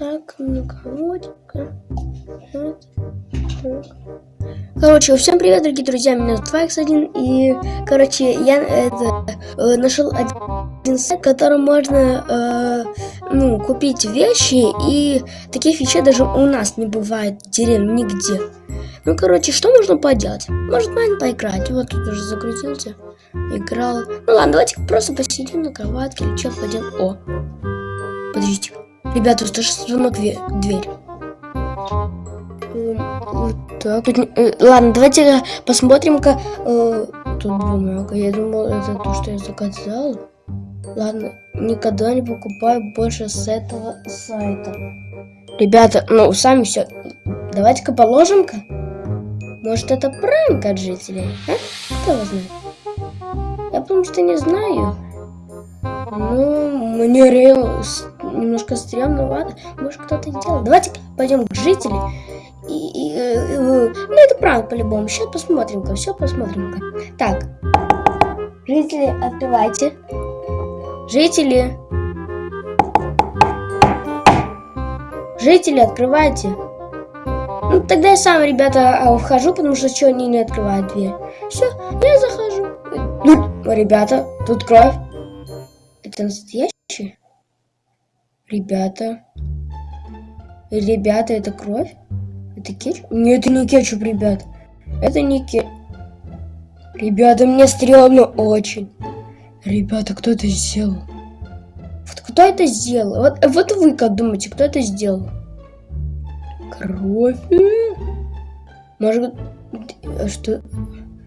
Так. Вот. так. Короче, всем привет, дорогие друзья, меня зовут Файкс1, и, короче, я это, э, нашел один сайт, в котором можно, э, ну, купить вещи, и таких вещей даже у нас не бывает в деревне нигде. Ну, короче, что можно поделать? Может, майн поиграть, вот тут уже загрузился, играл. Ну, ладно, давайте просто посидим на кроватке или что-то поделаем. О, подождите. Ребята, слышите звонок в дверь? Вот так. Э, ладно, давайте посмотрим-ка. Э, тут бумага. Я думал, это то, что я заказал. Ладно, никогда не покупаю больше с этого сайта. Ребята, ну, сами все. Давайте-ка положим-ка. Может, это пранк от жителей? А? Кто его знает? Я потому что не знаю. Ну, мне реально немножко стрёмновато. Может, кто-то делал. Давайте пойдем к жителям. И, и, и, э, ну, это пранк по-любому. Сейчас посмотрим-ка, все посмотрим-ка. Так, жители, открывайте. Жители. Жители, открывайте. Ну, тогда я сам, ребята, а, вхожу, потому что что они не открывают дверь. Все, я захожу. Ну, ребята, тут кровь. Это настоящий? Ребята. Ребята, это кровь? Это кетчуп? Нет, это не кетчуп, ребят. Это не кетчуп. Ребята, мне стрёмно очень. Ребята, кто это сделал? Вот кто это сделал? Вот, вот вы как думаете, кто это сделал? Кровь. Может, что?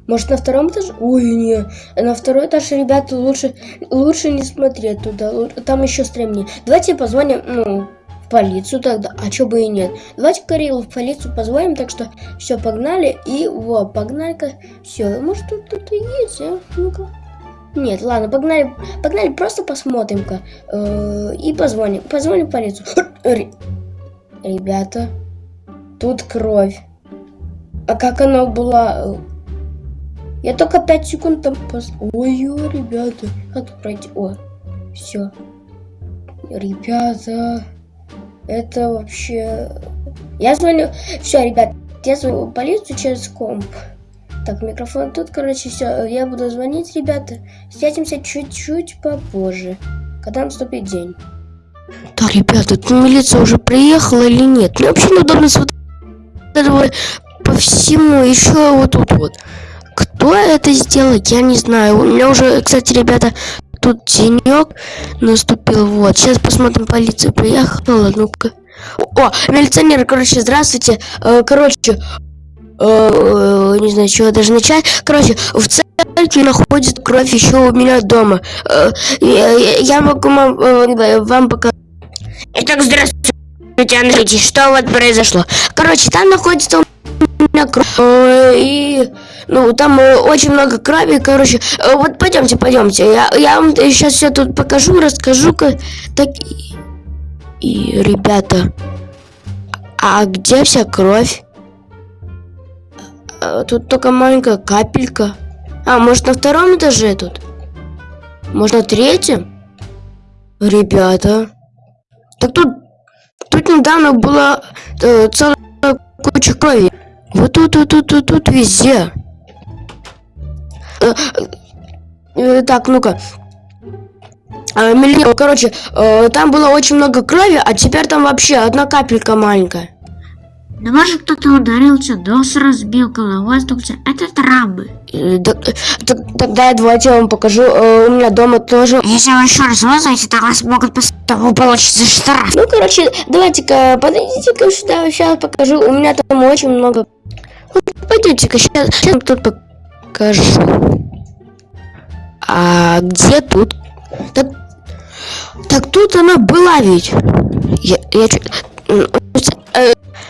Может на втором этаже? Ой, не. На второй этаж, ребята, лучше, лучше не смотреть туда. Там еще стремнее. Давайте позвоним, ну, в полицию тогда. А чё бы и нет. Давайте Карилу в полицию позвоним. Так что все, погнали. И вот, погнали-ка. Все, может тут кто-то есть, а? Ну-ка. Нет, ладно, погнали, погнали, просто посмотрим-ка. Э и позвоним. Позвоним в полицию. Ребята, тут кровь. А как она была я только 5 секунд там пос... Ой-ой, ребята. Как тут пройти? О, все. Ребята, это вообще... Я звоню... Все, ребят, я звоню полицию через комп. Так, микрофон тут, короче, все. Я буду звонить, ребята. Встретимся чуть-чуть попозже, когда наступит день. Так, ребята, тут милиция уже приехала или нет? Мне вообще неудобно с по всему еще вот тут вот. Кто это сделал, я не знаю. У меня уже, кстати, ребята, тут денек наступил. Вот, сейчас посмотрим, полиция приехала. Ну-ка. О, милиционер, короче, здравствуйте. Э, короче, э, э, не знаю, чего даже начать. Короче, в центре находится кровь еще у меня дома. Я могу вам, вам показать. Итак, здравствуйте, Андрей, что вот произошло? Короче, там находится у. И ну, там э, очень много крови, короче. Э, вот пойдемте, пойдемте. Я, я вам сейчас все тут покажу, расскажу-ка. Так, и, и, ребята, а где вся кровь? А, тут только маленькая капелька. А, может на втором этаже тут? Может на третьем? Ребята. Так тут, тут недавно была э, целая куча крови. Вот тут, тут, тут, тут, тут везде. Э, э, так, ну-ка. Э, миллион, короче, там было очень много крови, а теперь там вообще одна капелька маленькая. Может кто-то ударился, дос разбил, голова стукся. Это травмы. Тогда я давайте я вам покажу. У меня дома тоже. Если вы еще раз вызовете, то вас могут того получится штраф. Ну, короче, давайте-ка, подойдите-ка сюда, сейчас покажу. У меня там очень много. Вот, пойдите-ка, сейчас, сейчас тут покажу. А где тут? Так, так тут она была ведь. Я, я э,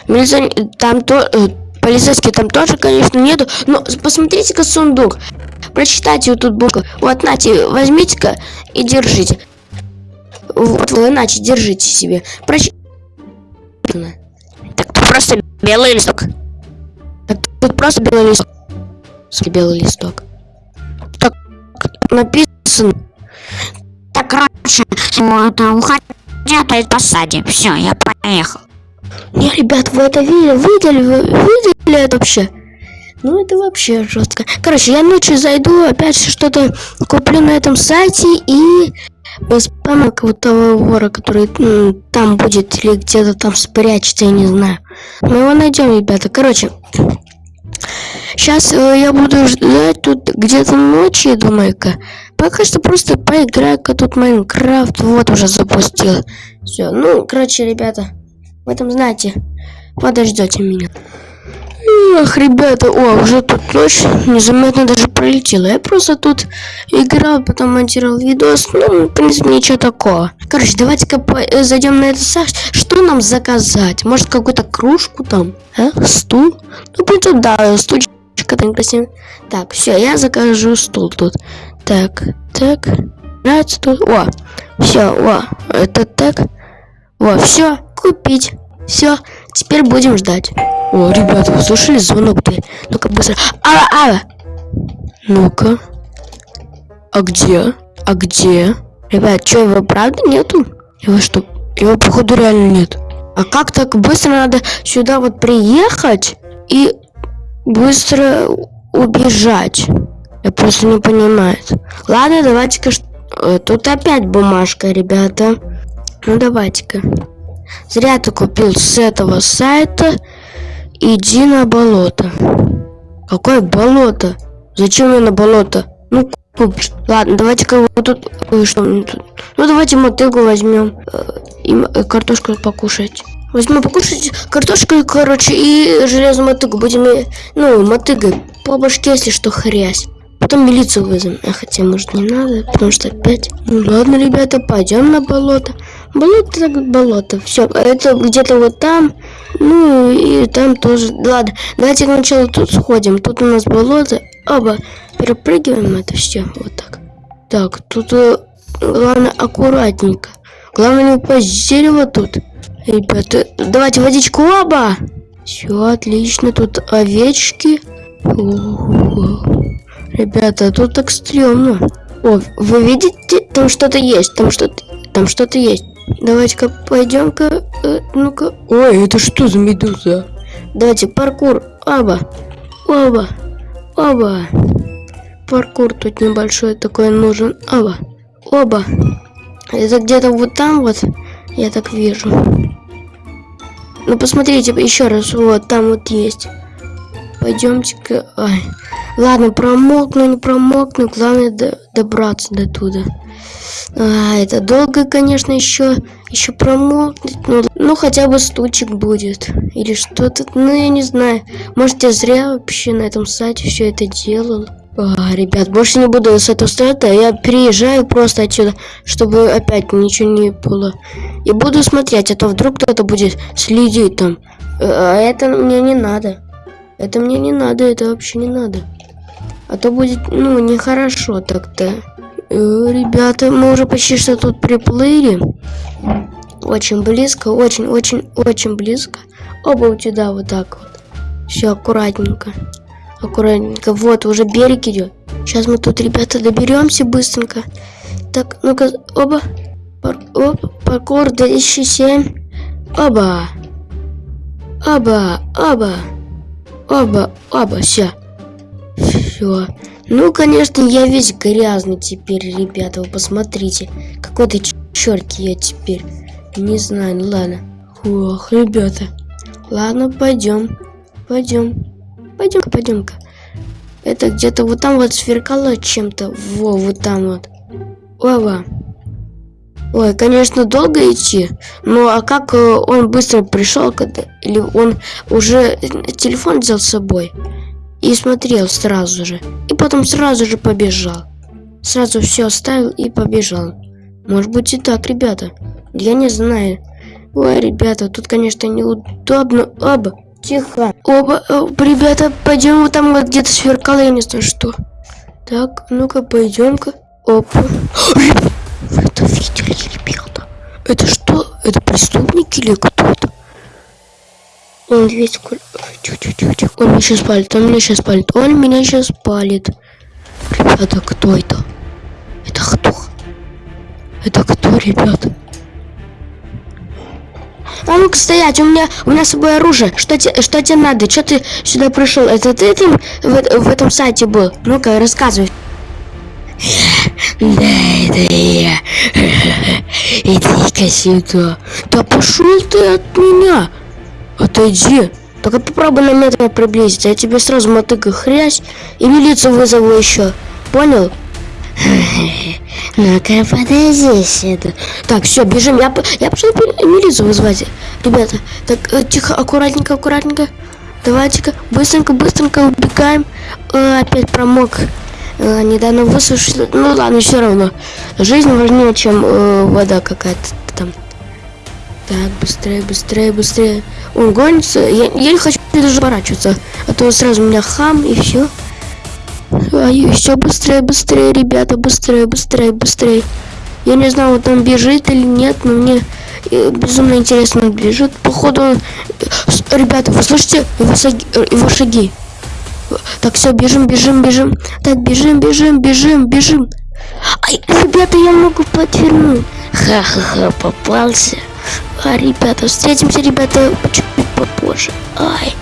милиция, там то, э, полицейский там тоже, конечно, нету. Но посмотрите-ка сундук. Прочитайте вот тут букву. Вот, нате, возьмите-ка и держите. Вот, вы, иначе держите себе. Проч... Так, тут просто белый листок. Так, тут просто белый листок белый листок. Так написано. Так, короче, это уходи. где-то посадим. Все, я поехал. Не, ребят, вы это видели? Видели? Видели это вообще? Ну, это вообще жестко. Короче, я ночью зайду, опять что-то куплю на этом сайте и спаму какого-то вора, который м, там будет или где-то там спрячется, я не знаю. Мы его найдем, ребята. Короче, сейчас я буду ждать тут где-то ночи, думаю-ка. Пока что просто поиграю-ка тут Майнкрафт. Вот уже запустил. Все, ну, короче, ребята, в этом знаете, подождете меня. Эх, ребята, о, уже тут ночь незаметно даже пролетела. Я просто тут играл, потом монтировал видос. Ну, в принципе, ничего такого. Короче, давайте-ка э, зайдем на этот сайт. Что нам заказать? Может, какую-то кружку там? А? Стул? Ну, в да, стульчик красивый. Так, все, я закажу стул тут. Так, так. Нравится тут? О, все, о, это так. О, все, купить. Все, теперь будем ждать. О, ребята, вы слышали звонок ты? Ну-ка быстро. Ава, ава. Ну-ка. А где? А где? Ребят, что, его правда нету? Его что? Его, походу, реально нет. А как так быстро надо сюда вот приехать и быстро убежать? Я просто не понимаю. Ладно, давайте-ка... Э, тут опять бумажка, ребята. Ну, давайте-ка. Зря ты купил с этого сайта. Иди на болото. Какое болото? Зачем мне на болото? Ну, купишь. Ладно, давайте-ка вот тут... Что тут? Ну, давайте мотыгу возьмем. Э, и э, картошку покушать. Возьмем покушать картошку, короче, и железную мотыгу. Будем, ну, мотыгой по башке, если что, хрясь. Потом милицию вызовем. А хотя, может, не надо, потому что опять... Ну, ладно, ребята, пойдем на болото. Болото болото. Все, это где-то вот там. Ну и там тоже. Ладно, давайте сначала тут сходим. Тут у нас болото. Оба. Перепрыгиваем это все. Вот так. Так, тут э, главное аккуратненько. Главное не упасть с дерева тут. Ребята, давайте водичку оба. Все, отлично. Тут овечки. Ребята, тут так стрёмно. О, вы видите? Там что-то есть. Там что-то там что-то есть. Давайте-ка пойдем-ка. Э, Ну-ка. Ой, это что за медуза? Давайте паркур. Оба. Оба. Оба. Паркур тут небольшой такой нужен. Оба. Оба. Это где-то вот там вот. Я так вижу. Ну посмотрите еще раз. Вот там вот есть. Пойдемте-ка. Ладно, промокну, не промокну. Главное до добраться до туда. А, это долго, конечно, еще, еще промокнуть. Ну, ну, хотя бы стучек будет. Или что-то, ну, я не знаю. Может, я зря вообще на этом сайте все это делал. А, ребят, больше не буду с этого сайта. Я переезжаю просто отсюда, чтобы опять ничего не было. И буду смотреть, а то вдруг кто-то будет следить там. А это мне не надо. Это мне не надо, это вообще не надо. А то будет, ну, нехорошо так-то. Э, ребята, мы уже почти что тут приплыли. Очень близко, очень-очень-очень близко. Оба у тебя вот так вот. Все аккуратненько. Аккуратненько. Вот, уже берег идет. Сейчас мы тут, ребята, доберемся быстренько. Так, ну-ка, оба. Пар оп, паркур 2007. Оба. Оба, оба. Оба, оба, все. Все. Ну, конечно, я весь грязный теперь, ребята. Вы посмотрите. Какой-то черт я теперь. Не знаю, ну ладно. Ох, ребята. Ладно, пойдем. Пойдем. Пойдем-ка, пойдем-ка. Это где-то вот там вот сверкало чем-то. Во, вот там вот. Ова. Ой, конечно, долго идти. Ну, а как э, он быстро пришел, когда... Или он уже телефон взял с собой? И смотрел сразу же. И потом сразу же побежал. Сразу все оставил и побежал. Может быть и так, ребята. Я не знаю. Ой, ребята, тут, конечно, неудобно. Оба, тихо. Оба, оба э, ребята, пойдем вот там вот где-то сверкало, я не знаю что. Так, ну-ка, пойдем-ка. Опа. Вы это видели, ребята? Это что? Это преступники или кто-то? Он весь... Он меня сейчас палит, он меня сейчас палит, он меня сейчас палит. Ребята, кто это? Это кто? Это кто, ребята? А ну-ка стоять, у меня, у меня с собой оружие. Что, те, что тебе надо? Что ты сюда пришел? Это ты там в, в этом сайте был? Ну-ка, рассказывай. Да, это я. Иди-ка сюда. Да пошел ты от меня. Отойди. Только попробуй на метр приблизиться. Я тебе сразу мотыгаю хрясь и милицию вызову еще. Понял? Ну-ка, подойди сюда. Так, все, бежим. Я, я пошел милицию вызвать. Ребята, так, э, тихо, аккуратненько, аккуратненько. Давайте-ка, быстренько, быстренько убегаем. Э, опять промок. Э, недавно высушили. Ну ладно, все равно. Жизнь важнее, чем э, вода какая-то. Так, быстрее, быстрее, быстрее. Он гонится. Я, я не хочу даже поворачиваться. А то сразу у меня хам и все. А еще быстрее, быстрее, ребята, быстрее, быстрее, быстрее. Я не знаю, вот он бежит или нет, но мне э, безумно интересно, он бежит. Походу, он... э, Ребята, вы слышите его, саги- э, его шаги? Так, все, бежим, бежим, бежим. Так, бежим, бежим, бежим, бежим. Ай, ребята, я могу под тюрьму. Ха-ха-ха, попался. А, ребята, встретимся, ребята, чуть попозже. Ай.